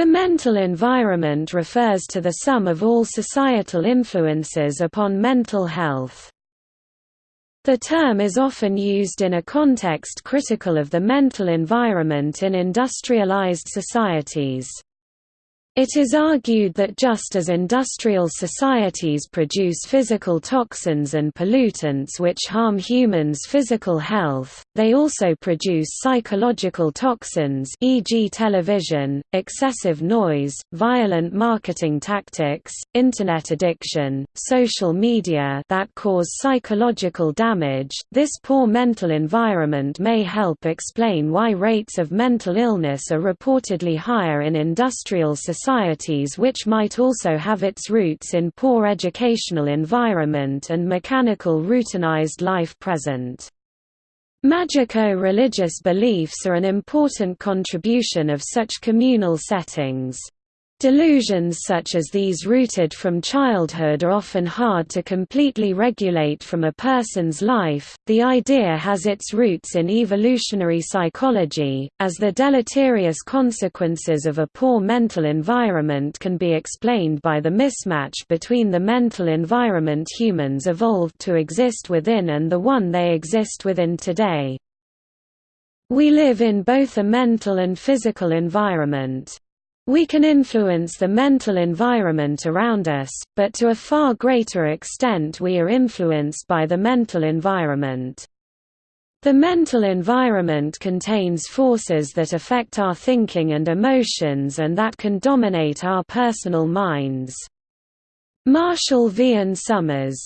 The mental environment refers to the sum of all societal influences upon mental health. The term is often used in a context critical of the mental environment in industrialized societies. It is argued that just as industrial societies produce physical toxins and pollutants which harm humans' physical health, they also produce psychological toxins e.g. television, excessive noise, violent marketing tactics, internet addiction, social media that cause psychological damage. This poor mental environment may help explain why rates of mental illness are reportedly higher in industrial societies societies which might also have its roots in poor educational environment and mechanical routinized life present. Magico-religious beliefs are an important contribution of such communal settings. Delusions such as these rooted from childhood are often hard to completely regulate from a person's life. The idea has its roots in evolutionary psychology, as the deleterious consequences of a poor mental environment can be explained by the mismatch between the mental environment humans evolved to exist within and the one they exist within today. We live in both a mental and physical environment. We can influence the mental environment around us, but to a far greater extent we are influenced by the mental environment. The mental environment contains forces that affect our thinking and emotions and that can dominate our personal minds. Marshall V. and Summers